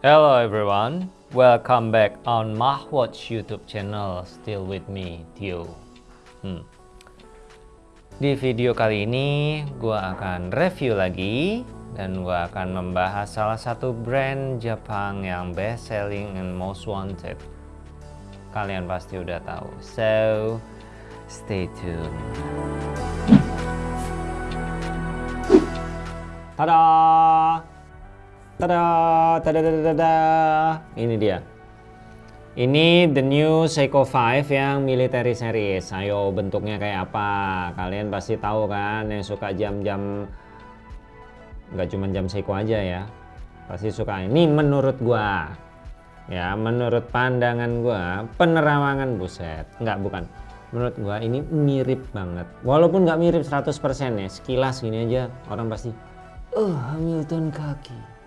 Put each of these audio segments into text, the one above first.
Hello everyone, welcome back on Mahwatch YouTube channel. Still with me, Tio. Hmm. Di video kali ini, gue akan review lagi dan gue akan membahas salah satu brand Jepang yang best selling and most wanted. Kalian pasti udah tahu. So, stay tuned. Tada! Tada! Tada! Tada! Tada! Ini dia. Ini the new Seiko 5 yang military series. Ayo bentuknya kayak apa? Kalian pasti tahu kan yang suka jam-jam nggak cuma jam Seiko aja ya. Pasti suka ini menurut gua. Ya, menurut pandangan gua, penerawangan buset. Nggak bukan. Menurut gua ini mirip banget. Walaupun nggak mirip 100% ya, sekilas gini aja orang pasti Oh, Hamilton kaki.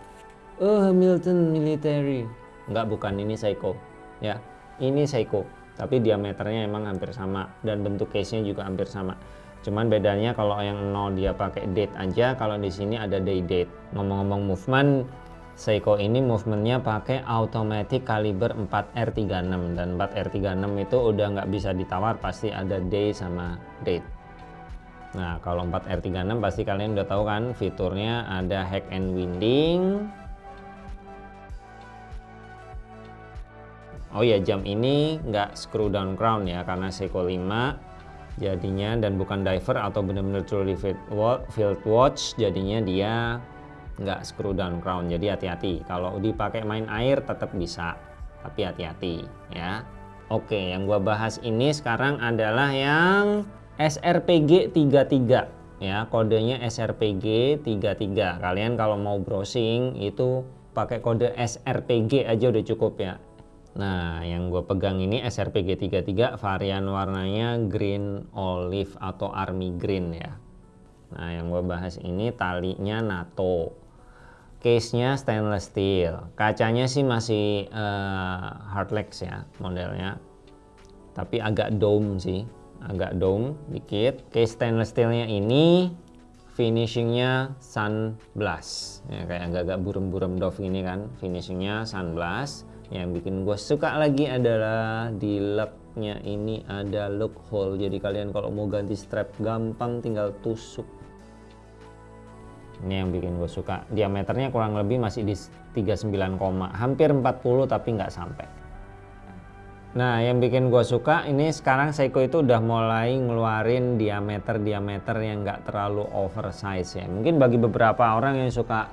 Oh, Hamilton military. Enggak, bukan ini Seiko. Ya, ini Seiko. Tapi diameternya emang hampir sama dan bentuk case-nya juga hampir sama. Cuman bedanya kalau yang nol dia pakai date aja, kalau di sini ada day date. Ngomong-ngomong movement, Seiko ini movementnya pakai automatic kaliber 4R36 dan 4R36 itu udah nggak bisa ditawar pasti ada day sama date. Nah, kalau 4R36 pasti kalian udah tahu kan fiturnya ada hack and winding. Oh ya, jam ini nggak screw down crown ya karena Seiko 5 jadinya dan bukan diver atau benar-benar truly field watch jadinya dia nggak screw down crown jadi hati-hati kalau dipakai main air tetap bisa tapi hati-hati ya. Oke yang gua bahas ini sekarang adalah yang SRPG 33 ya kodenya SRPG 33 kalian kalau mau browsing itu pakai kode SRPG aja udah cukup ya Nah yang gue pegang ini SRPG 33 varian warnanya green olive atau army green ya. Nah yang gue bahas ini talinya NATO. Case nya stainless steel. Kacanya sih masih uh, hardlex ya modelnya. Tapi agak dome sih agak dome dikit. Case stainless steelnya ini finishingnya sunblast. Ya kayak agak-agak burem-burem dove ini kan finishingnya sunblast yang bikin gue suka lagi adalah di locknya ini ada look hole. Jadi kalian kalau mau ganti strap gampang tinggal tusuk. Ini yang bikin gue suka. Diameternya kurang lebih masih di 39, hampir 40 tapi nggak sampai. Nah yang bikin gue suka ini sekarang Seiko itu udah mulai ngeluarin diameter-diameter yang nggak terlalu oversize ya. Mungkin bagi beberapa orang yang suka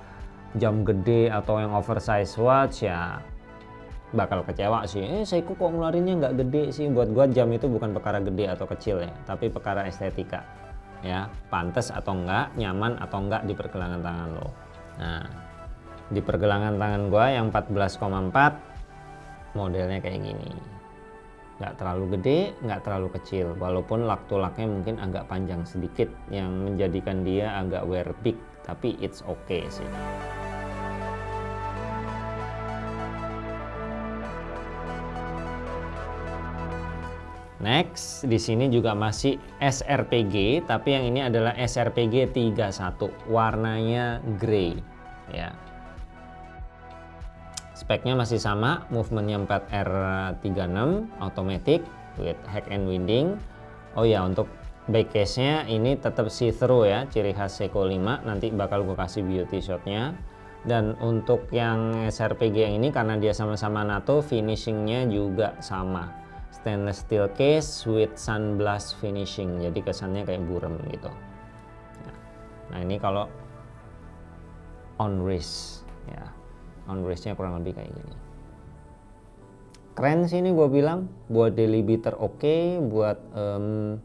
jam gede atau yang oversize watch ya bakal kecewa sih. Eh Seiko kok ngeluarinnya nggak gede sih? Buat gue jam itu bukan perkara gede atau kecil ya, tapi perkara estetika. Ya, pantas atau enggak, nyaman atau enggak di pergelangan tangan lo. Nah, di pergelangan tangan gue yang 14,4 modelnya kayak gini nggak terlalu gede nggak terlalu kecil walaupun lak tulaknya mungkin agak panjang sedikit yang menjadikan dia agak wear big tapi it's okay sih Next, di sini juga masih SRPG, tapi yang ini adalah SRPG 31, warnanya grey, ya. Speknya masih sama movementnya 4R36 automatic with hack and winding. Oh ya untuk back case nya ini tetap see through ya ciri khas Seiko 5 nanti bakal gue kasih beauty shotnya. Dan untuk yang SRPG yang ini karena dia sama-sama NATO finishingnya juga sama stainless steel case with sunblast finishing. Jadi kesannya kayak burem gitu. Nah ini kalau on wrist ya. On race-nya kurang lebih kayak gini. Keren sih ini gue bilang buat daily beater oke okay, buat um,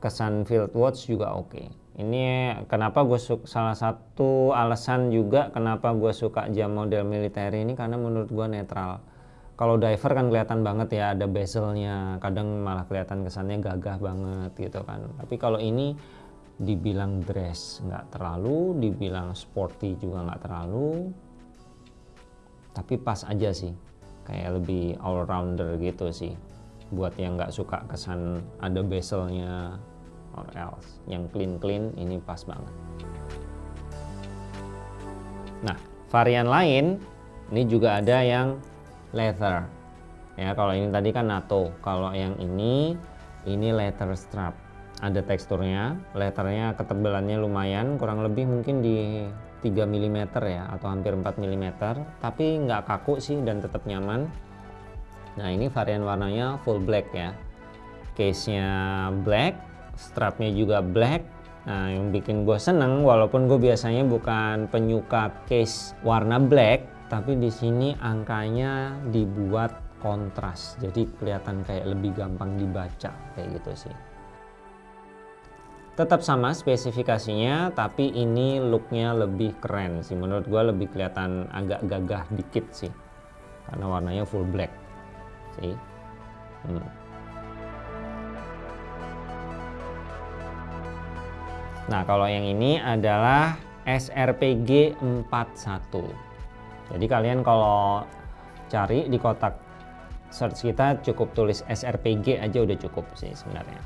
kesan field watch juga oke. Okay. ini kenapa gue suka salah satu alasan juga kenapa gue suka jam model militer ini karena menurut gue netral kalau diver kan kelihatan banget ya ada bezelnya. Kadang malah kelihatan kesannya gagah banget gitu kan. Tapi kalau ini dibilang dress nggak terlalu dibilang sporty juga nggak terlalu. Tapi pas aja sih kayak lebih all rounder gitu sih. Buat yang nggak suka kesan ada bezelnya or else. Yang clean clean ini pas banget. Nah varian lain ini juga ada yang leather. Ya kalau ini tadi kan NATO. Kalau yang ini ini leather strap. Ada teksturnya. Letternya ketebalannya lumayan kurang lebih mungkin di 3 mm ya atau hampir 4 mm tapi nggak kaku sih dan tetap nyaman. Nah ini varian warnanya full black ya. Case nya black strapnya juga black. Nah, yang bikin gue seneng, walaupun gue biasanya bukan penyuka case warna black, tapi di sini angkanya dibuat kontras, jadi kelihatan kayak lebih gampang dibaca kayak gitu sih. Tetap sama spesifikasinya, tapi ini looknya lebih keren sih. Menurut gue lebih kelihatan agak gagah dikit sih, karena warnanya full black sih. Hmm. Nah, kalau yang ini adalah SRPG 41. Jadi kalian kalau cari di kotak search kita cukup tulis SRPG aja udah cukup sih sebenarnya.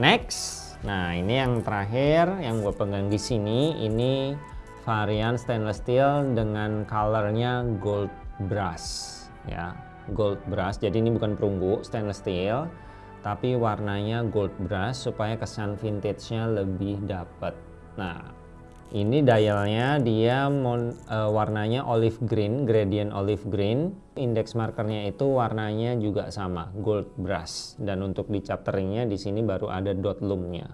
Next, nah ini yang terakhir yang gue pegang di sini ini varian stainless steel dengan colornya gold brass ya. Gold brush jadi ini bukan perunggu stainless steel tapi warnanya gold brush supaya kesan vintage-nya lebih dapat nah ini dialnya dia mon, uh, warnanya olive green gradient olive green. Index markernya itu warnanya juga sama gold brush. Dan untuk di chapteringnya di sini baru ada dot loomnya.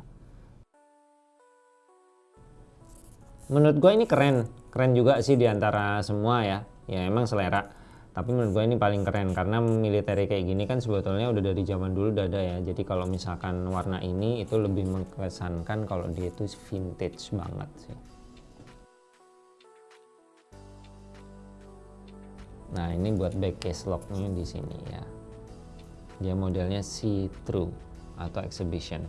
Menurut gue ini keren. Keren juga sih di antara semua ya. Ya emang selera tapi menurut gue ini paling keren karena militer kayak gini kan sebetulnya udah dari zaman dulu udah ada ya. Jadi kalau misalkan warna ini itu lebih mengesankan kalau dia itu vintage banget sih. Nah ini buat back case locknya di sini ya. Dia modelnya see through atau exhibition.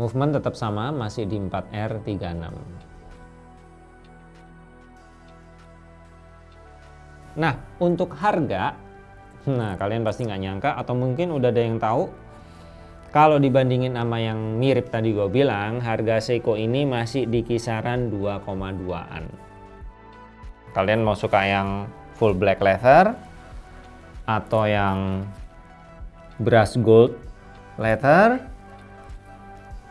Movement tetap sama masih di 4R36 Nah, untuk harga, nah kalian pasti nggak nyangka atau mungkin udah ada yang tahu kalau dibandingin sama yang mirip tadi gue bilang, harga Seiko ini masih di kisaran 2,2an. Kalian mau suka yang full black leather atau yang brush gold leather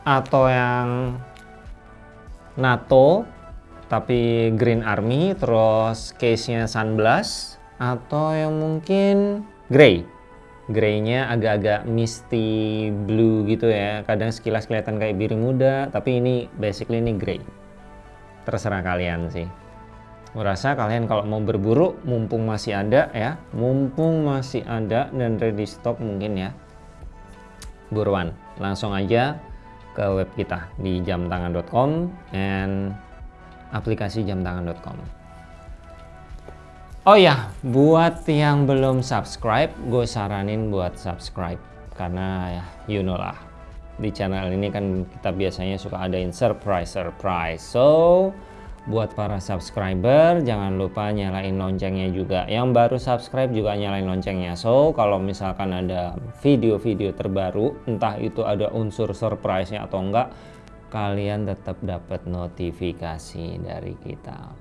atau yang NATO tapi Green Army terus case-nya Sunblast atau yang mungkin Grey. Grey-nya agak-agak misty blue gitu ya. Kadang sekilas kelihatan kayak biru muda tapi ini basically ini grey. Terserah kalian sih. Merasa kalian kalau mau berburu mumpung masih ada ya. Mumpung masih ada dan ready stock mungkin ya. Buruan langsung aja ke web kita di jamtangan.com and aplikasi jamtangan.com. Oh ya, buat yang belum subscribe, gue saranin buat subscribe karena ya you know lah di channel ini kan kita biasanya suka adain surprise surprise. So buat para subscriber jangan lupa nyalain loncengnya juga. Yang baru subscribe juga nyalain loncengnya. So kalau misalkan ada video-video terbaru, entah itu ada unsur surprise-nya atau enggak, kalian tetap dapat notifikasi dari kita.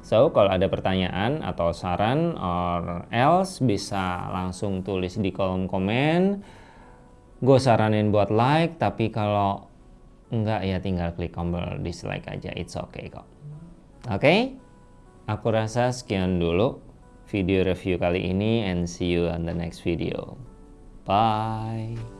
So, kalau ada pertanyaan atau saran or else bisa langsung tulis di kolom komen. Gue saranin buat like, tapi kalau enggak ya tinggal klik tombol dislike aja. It's okay kok. Oke? Okay? Aku rasa sekian dulu video review kali ini and see you on the next video. Bye.